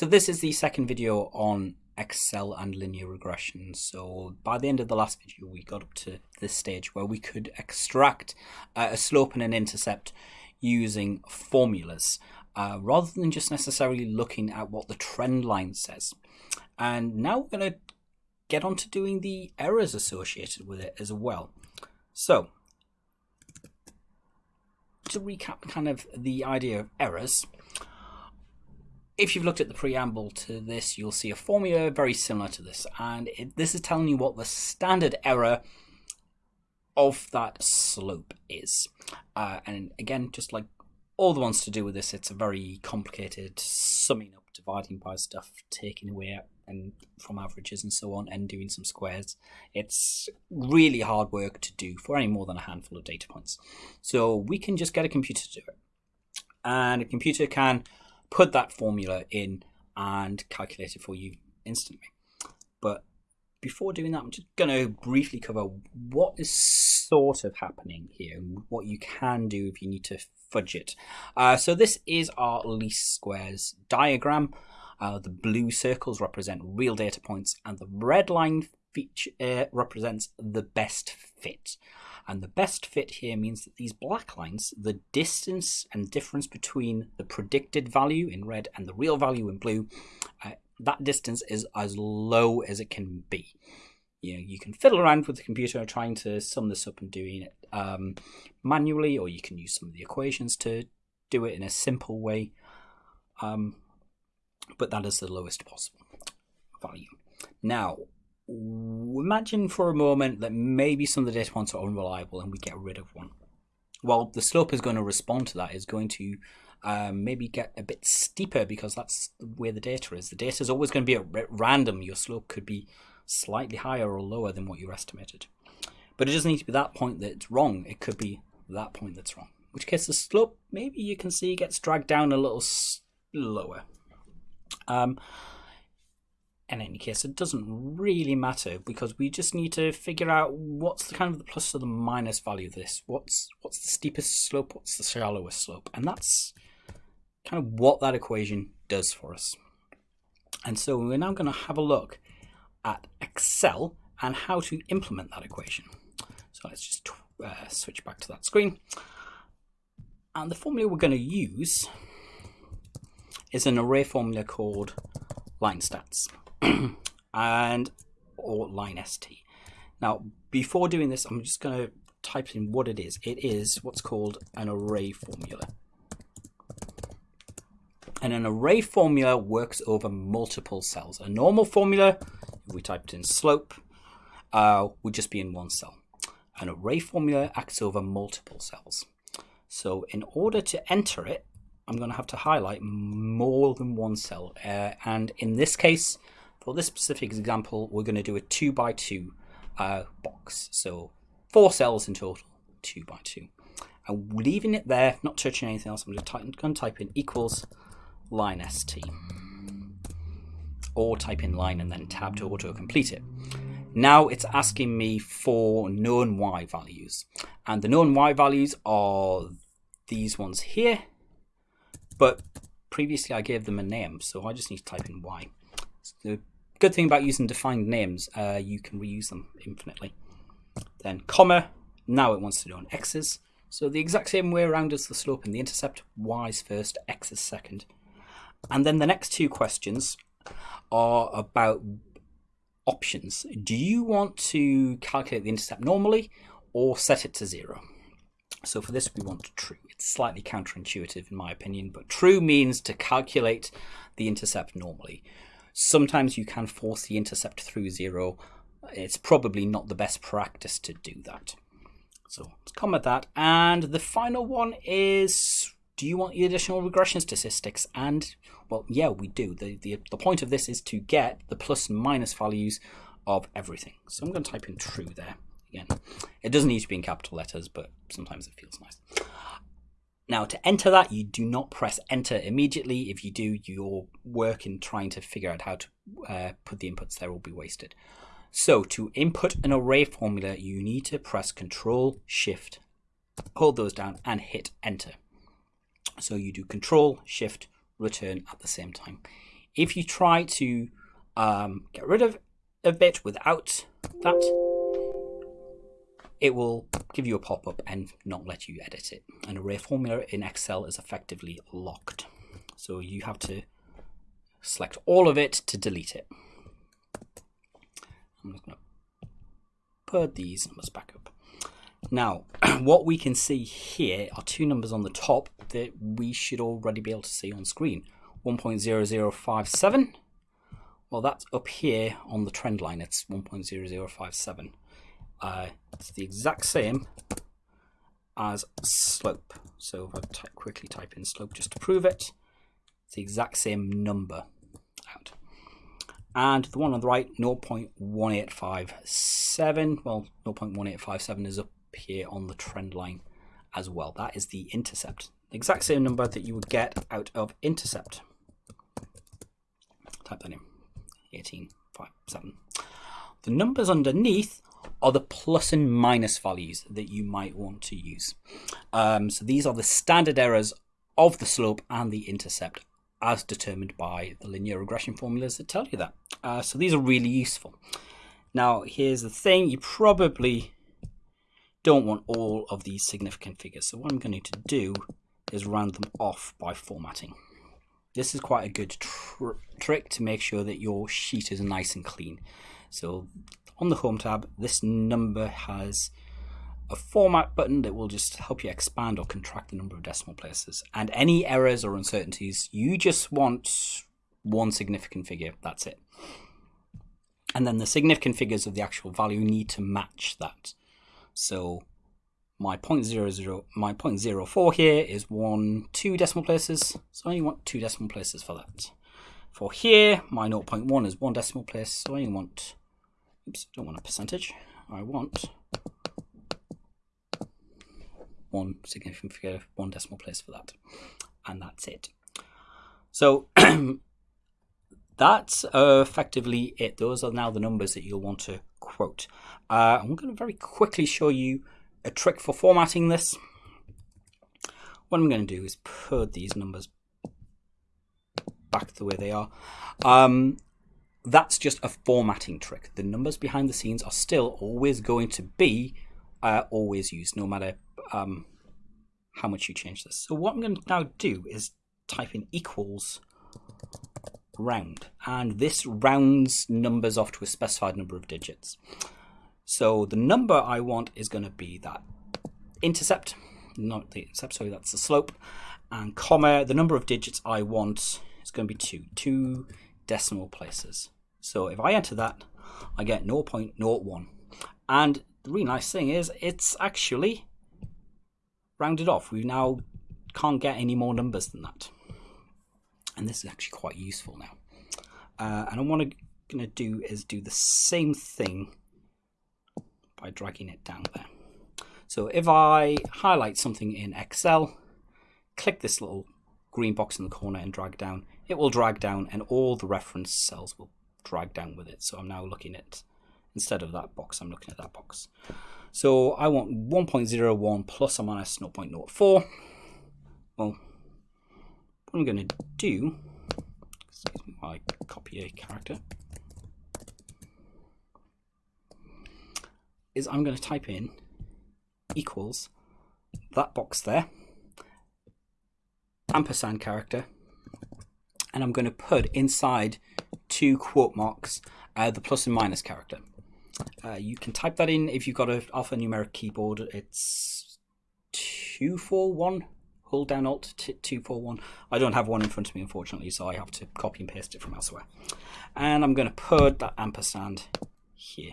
So this is the second video on Excel and linear regression. So by the end of the last video, we got up to this stage where we could extract uh, a slope and an intercept using formulas uh, rather than just necessarily looking at what the trend line says. And now we're going to get on to doing the errors associated with it as well. So to recap kind of the idea of errors, if you've looked at the preamble to this, you'll see a formula very similar to this. And it, this is telling you what the standard error of that slope is. Uh, and again, just like all the ones to do with this, it's a very complicated summing up, dividing by stuff, taking away and from averages and so on, and doing some squares. It's really hard work to do for any more than a handful of data points. So we can just get a computer to do it. And a computer can put that formula in and calculate it for you instantly. But before doing that, I'm just going to briefly cover what is sort of happening here and what you can do if you need to fudge it. Uh, so this is our least squares diagram. Uh, the blue circles represent real data points and the red line feature uh, represents the best fit. And the best fit here means that these black lines, the distance and difference between the predicted value in red and the real value in blue, uh, that distance is as low as it can be. You know, you can fiddle around with the computer trying to sum this up and doing it um, manually, or you can use some of the equations to do it in a simple way. Um, but that is the lowest possible value. Now, imagine for a moment that maybe some of the data points are unreliable and we get rid of one. Well, the slope is going to respond to that, is going to um, maybe get a bit steeper because that's where the data is. The data is always going to be at random. Your slope could be slightly higher or lower than what you estimated. But it doesn't need to be that point that's wrong. It could be that point that's wrong. In which case the slope, maybe you can see, gets dragged down a little lower. Um, in any case, it doesn't really matter because we just need to figure out what's the kind of the plus or the minus value of this. What's what's the steepest slope? What's the shallowest slope? And that's kind of what that equation does for us. And so we're now going to have a look at Excel and how to implement that equation. So let's just uh, switch back to that screen. And the formula we're going to use is an array formula called line stats. and or LINEST. Now, before doing this, I'm just going to type in what it is. It is what's called an array formula. And an array formula works over multiple cells. A normal formula, if we typed in slope, uh, would just be in one cell. An array formula acts over multiple cells. So in order to enter it, I'm going to have to highlight more than one cell. Uh, and in this case, for this specific example, we're going to do a 2 by 2 uh, box. So four cells in total, 2 by 2. I'm leaving it there, not touching anything else. I'm just going to type in equals LINEST. Or type in line and then tab to auto-complete it. Now it's asking me for known y values. And the known y values are these ones here. But previously I gave them a name, so I just need to type in y. So Good thing about using defined names, uh, you can reuse them infinitely. Then comma, now it wants to do on x's. So the exact same way around as the slope and the intercept, y's first, x's second. And then the next two questions are about options. Do you want to calculate the intercept normally or set it to zero? So for this, we want true. It's slightly counterintuitive in my opinion, but true means to calculate the intercept normally. Sometimes you can force the intercept through zero. It's probably not the best practice to do that. So let's comment that. And the final one is, do you want the additional regression statistics? And well, yeah, we do. The, the, the point of this is to get the plus and minus values of everything. So I'm going to type in true there. Again, it doesn't need to be in capital letters, but sometimes it feels nice. Now to enter that, you do not press enter immediately. If you do, your work in trying to figure out how to uh, put the inputs there will be wasted. So to input an array formula, you need to press Control Shift, hold those down and hit enter. So you do Control Shift Return at the same time. If you try to um, get rid of a bit without that, it will give you a pop-up and not let you edit it. An array formula in Excel is effectively locked. So you have to select all of it to delete it. I'm just going to put these numbers back up. Now, what we can see here are two numbers on the top that we should already be able to see on screen. 1.0057. Well, that's up here on the trend line. It's 1.0057. Uh, it's the exact same as slope. So if I quickly type in slope just to prove it, it's the exact same number out. And the one on the right, 0.1857. Well, 0.1857 is up here on the trend line as well. That is the intercept. The exact same number that you would get out of intercept. Type that in. 1857. The numbers underneath are the plus and minus values that you might want to use. Um, so these are the standard errors of the slope and the intercept as determined by the linear regression formulas that tell you that. Uh, so these are really useful. Now, here's the thing, you probably don't want all of these significant figures. So what I'm going to do is round them off by formatting. This is quite a good tr trick to make sure that your sheet is nice and clean. So on the Home tab, this number has a format button that will just help you expand or contract the number of decimal places. And any errors or uncertainties, you just want one significant figure, that's it. And then the significant figures of the actual value need to match that. So my 0.00, my 0.04 here is one, two decimal places. So I only want two decimal places for that. For here, my 0.1 is one decimal place. So I only want, oops, don't want a percentage. I want one significant figure, one decimal place for that. And that's it. So that's effectively it. Those are now the numbers that you'll want to quote. Uh, I'm going to very quickly show you a trick for formatting this. What I'm going to do is put these numbers back the way they are. Um, that's just a formatting trick. The numbers behind the scenes are still always going to be uh, always used, no matter um, how much you change this. So what I'm going to now do is type in equals round, and this rounds numbers off to a specified number of digits. So the number I want is going to be that intercept, not the intercept, sorry, that's the slope, and comma, the number of digits I want is going to be 2, 2 decimal places. So if I enter that, I get 0.01. And the really nice thing is it's actually rounded off. We now can't get any more numbers than that. And this is actually quite useful now. Uh, and what I'm going to do is do the same thing by dragging it down there. So if I highlight something in Excel, click this little green box in the corner and drag down, it will drag down and all the reference cells will drag down with it. So I'm now looking at, instead of that box, I'm looking at that box. So I want 1.01 plus or minus 0.04. Well, what I'm going to do, excuse me I copy a character, is I'm going to type in equals that box there, ampersand character, and I'm going to put inside two quote marks uh, the plus and minus character. Uh, you can type that in if you've got an alphanumeric keyboard. It's 241. Hold down Alt 241. I don't have one in front of me, unfortunately, so I have to copy and paste it from elsewhere. And I'm going to put that ampersand here.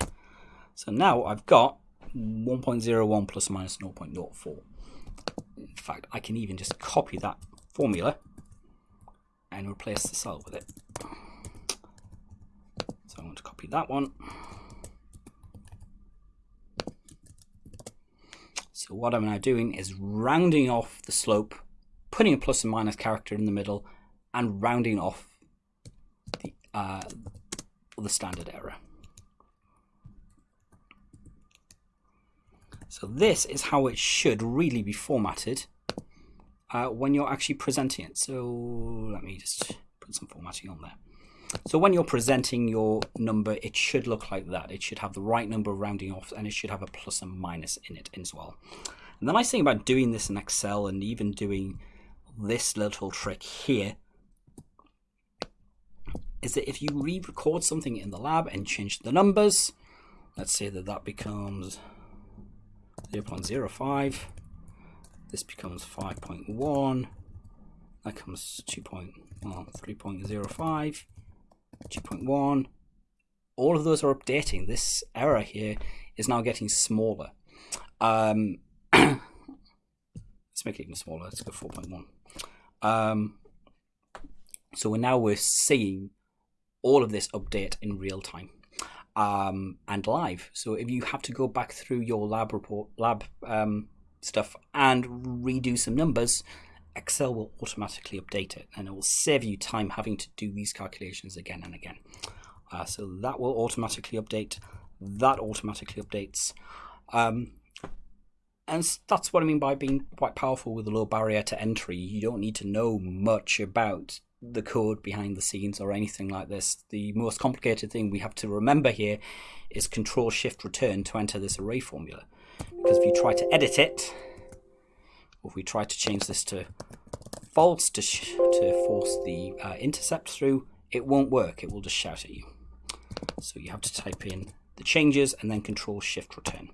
So now I've got 1.01 plus minus 0.04. In fact, I can even just copy that formula and replace the cell with it. So I want to copy that one. So what I'm now doing is rounding off the slope, putting a plus and minus character in the middle, and rounding off the, uh, the standard error. So this is how it should really be formatted uh, when you're actually presenting it. So let me just put some formatting on there. So when you're presenting your number, it should look like that. It should have the right number rounding off and it should have a plus and minus in it as well. And the nice thing about doing this in Excel and even doing this little trick here is that if you re-record something in the lab and change the numbers, let's say that that becomes 0.05, this becomes 5.1, that comes 2. well, 3.05, 2.1, all of those are updating. This error here is now getting smaller. Um, let's make it even smaller. Let's go 4.1. Um, so we're now we're seeing all of this update in real time um, and live. So if you have to go back through your lab report, lab um, stuff, and redo some numbers, Excel will automatically update it, and it will save you time having to do these calculations again and again. Uh, so that will automatically update. That automatically updates. Um, and that's what I mean by being quite powerful with a low barrier to entry. You don't need to know much about the code behind the scenes or anything like this. The most complicated thing we have to remember here is control shift return to enter this array formula. Because if you try to edit it, or if we try to change this to false to, to force the uh, intercept through, it won't work. It will just shout at you. So you have to type in the changes and then control shift return.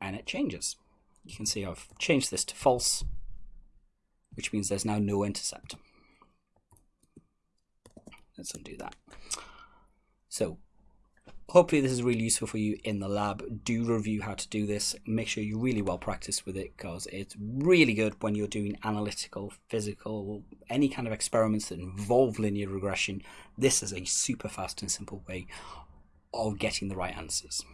And it changes. You can see I've changed this to false, which means there's now no intercept. Let's undo that. So hopefully this is really useful for you in the lab. Do review how to do this. Make sure you're really well practiced with it because it's really good when you're doing analytical, physical, any kind of experiments that involve linear regression. This is a super fast and simple way of getting the right answers.